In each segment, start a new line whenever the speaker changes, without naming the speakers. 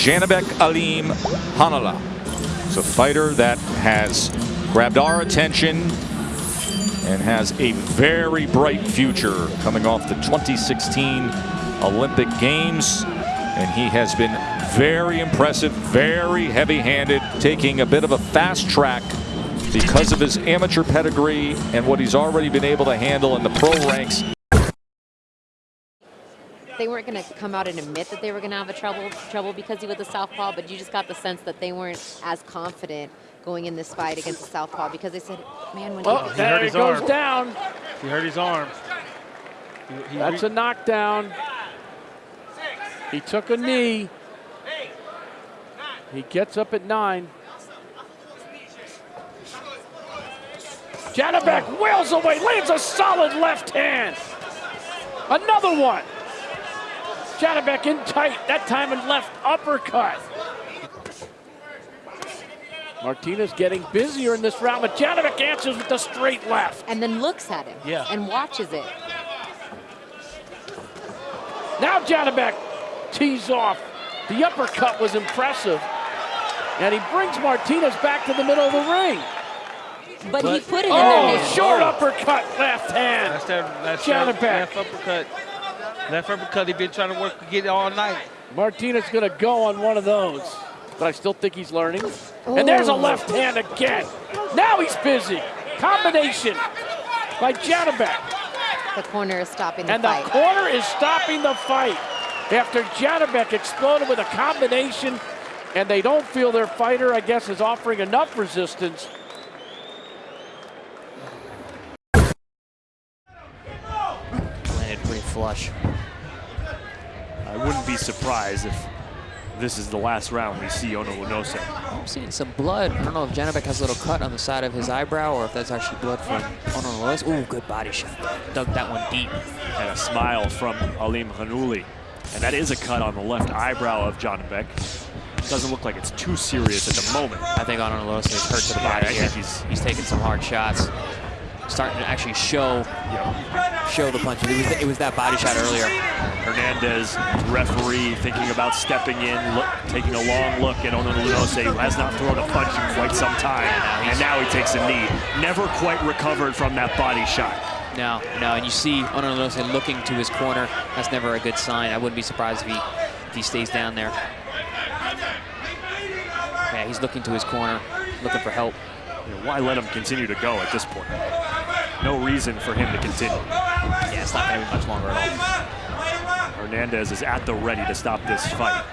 Janibek Alim Hanala. It's a fighter that has grabbed our attention and has a very bright future coming off the 2016 Olympic Games. And he has been very impressive, very heavy-handed, taking a bit of a fast track because of his amateur pedigree and what he's already been able to handle in the pro ranks.
They weren't going to come out and admit that they were going to have a trouble trouble because he was a southpaw, but you just got the sense that they weren't as confident going in this fight against the southpaw because they said, "Man, when
oh,
he,
there he goes
arm.
down."
He hurt his arm.
He, he That's a knockdown. He took a knee. He gets up at nine. Janibek wails away, lands a solid left hand. Another one. Janibek in tight, that time in left uppercut. Martinez getting busier in this round, but Janibek answers with the straight left.
And then looks at him
yeah.
and watches it.
Now Janibek tees off. The uppercut was impressive. And he brings Martinez back to the middle of the ring.
But, but he put it
oh,
in their
hand. short uppercut, left hand.
That's that, that's
Janibek.
left uppercut. Left uppercut, he's been trying to work to get it all night.
Martinez going to go on one of those. But I still think he's learning. Ooh. And there's a left hand again. Now he's busy. Combination by Janibek.
The corner is stopping the
and
fight.
And the corner is stopping the fight. After Janibek exploded with a combination, and they don't feel their fighter, I guess, is offering enough resistance.
Landed pretty flush.
I wouldn't be surprised if this is the last round we see Ono Lynose.
I'm seeing some blood. I don't know if Janibek has a little cut on the side of his eyebrow or if that's actually blood from Ono Lynose. Ooh, good body shot. Dug that one deep.
And a smile from Alimkhanuly. And that is a cut on the left eyebrow of Janibek. Doesn't look like it's too serious at the moment.
I think Ono Lynose is hurt to the body
yeah, I think he's,
he's taking some hard shots starting to actually show show the punches. It was, it was that body shot earlier.
Hernandez, referee, thinking about stepping in, look, taking a long look at Ono Lynose, who has not thrown a punch in quite some time. And now he takes a knee. Never quite recovered from that body shot.
No, no, and you see Ono Lynose looking to his corner. That's never a good sign. I wouldn't be surprised if he, if he stays down there. Yeah, he's looking to his corner, looking for help.
Why let him continue to go at this point? No reason for him to continue.
Yeah, it's not going to be much longer at all.
Hernandez is at the ready to stop this fight.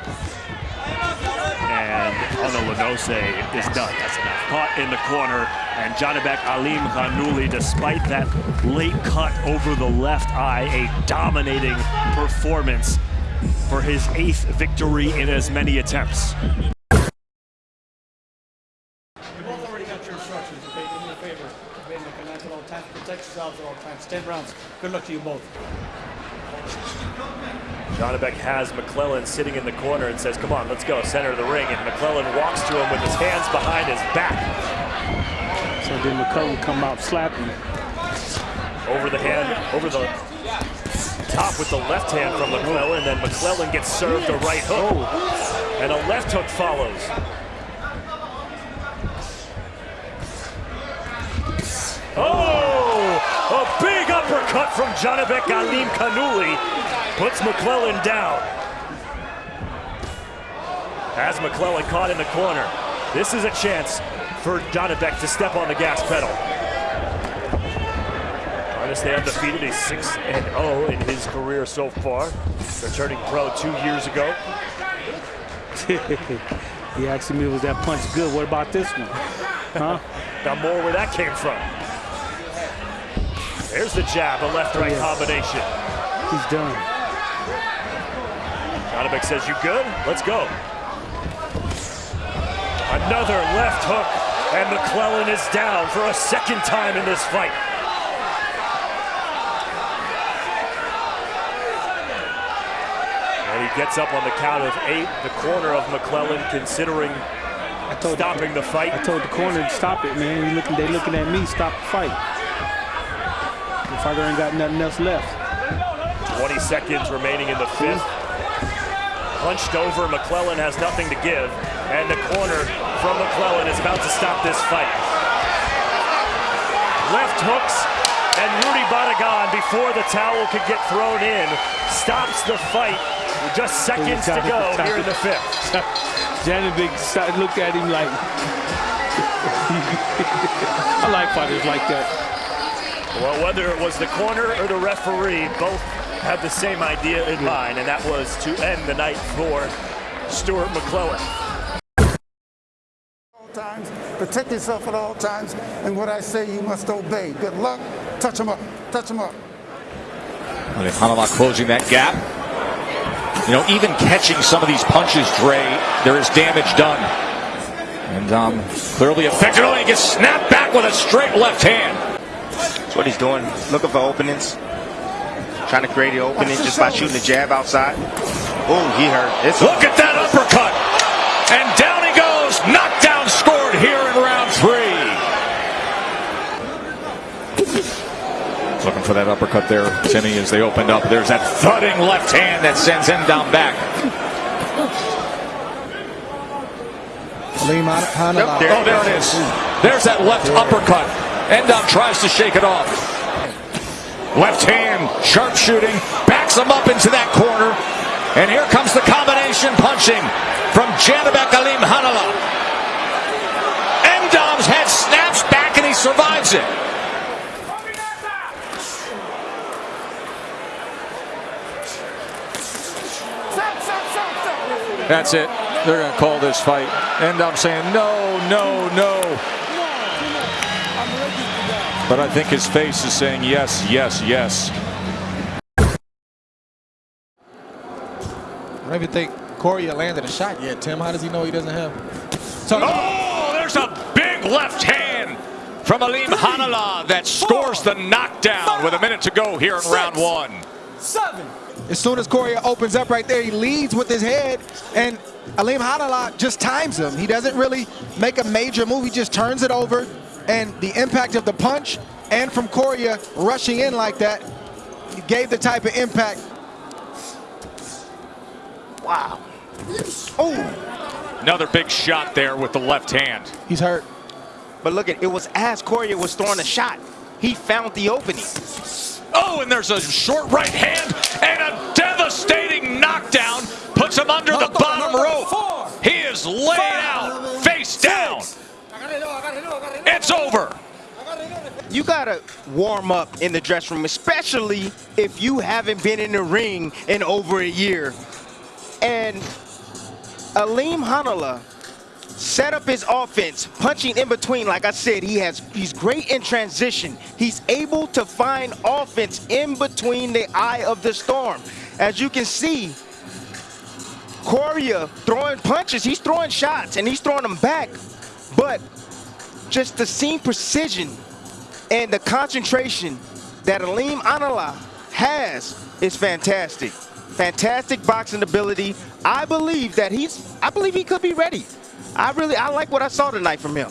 And Ono Lynose is done. That's enough. Caught in the corner, and Janibek Alim Khanouli, despite that late cut over the left eye, a dominating performance for his eighth victory in as many attempts.
Yourselves at all times. 10 rounds. Good luck to you both.
Janibek has McClellan sitting in the corner and says, come on, let's go, center of the ring. And McClellan walks to him with his hands behind his back.
So then McClellan come out slapping.
Over the hand, over the top with the left hand from McClellan. And then McClellan gets served a right hook. Oh. And a left hook follows. Oh, a big uppercut from Janibek Alimkhanuly puts McClellan down. As McClellan caught in the corner, this is a chance for Janibek to step on the gas pedal. To stay undefeated, he's 6-0 in his career so far. Returning pro two years ago.
he asked me, was that punch good? What about this one? Huh?
Got more where that came from. There's the jab, a left-right yes. combination.
He's done.
Janibek says, you good? Let's go. Another left hook, and McClellan is down for a second time in this fight. And he gets up on the count of eight, the corner of McClellan considering stopping the, the, fight.
I told the corner to stop it, man. Looking, they looking at me, stop the fight. Ain't got nothing else left.
20 seconds remaining in the fifth. Hunched over, McClellan has nothing to give. And the corner from McClellan is about to stop this fight. Left hooks, and Rudy Badagan, before the towel could get thrown in, stops the fight. with Just seconds to go here in the fifth.
Janibek looked at him like, I like fighters like that.
Well, whether it was the corner or the referee, both had the same idea in mind, and that was to end the night for Stuart McClellan.
all times, protect yourself at all times, and what I say you must obey. Good luck. Touch him up. Touch him up.
Alimkhanuly closing that gap. You know, even catching some of these punches, Dre, there is damage done. And um, clearly effective. Oh, he gets snapped back with a straight left hand.
That's what he's doing. Looking for openings. Trying to create the opening just by shooting the jab outside. Oh, he hurt. It's
Look at that uppercut. And down he goes. Knockdown scored here in round three. Looking for that uppercut there, Timmy, as they opened up. There's that thudding left hand that sends him down back.
Yep, there
Oh, there it is. There's that left uppercut. Endom tries to shake it off. Left hand, sharp shooting, backs him up into that corner. And here comes the combination punching from Janibek Alimkhanuly. Endom's head snaps back and he survives it. That's it. They're going to call this fight. Endom saying no, no, no. But I think his face is saying yes, yes, yes.
I don't even think Corey landed a shot yet, Tim. How does he know he doesn't have? So,
Oh, there's a big left hand from Alimkhanuly that scores the knockdown with a minute to go here in round one. Seven.
as soon as Corey opens up right there, he leads with his head, and Alimkhanuly just times him. He doesn't really make a major move. He just turns it over, and the impact of the punch and from Corey rushing in like that gave the type of impact. Wow. Oh,
Another big shot there with the left hand.
he's hurt.
But look at it was as Corey was throwing a shot. He found the opening.
Oh, and there's a short right hand and a devastating knockdown. Puts him under the bottom rope. He is laid out, face down. It's over.
You gotta warm up in the dressing room, especially if you haven't been in the ring in over a year. And Alimkhanuly set up his offense, punching in between. Like I said, he has he's great in transition. He's able to find offense in between the eye of the storm. As you can see, Correa throwing punches, he's throwing shots and he's throwing them back. But just the seam precision and the concentration that Alimkhanuly has is fantastic. Fantastic boxing ability. I believe that he's I believe he could be ready. I really I like what I saw tonight from him.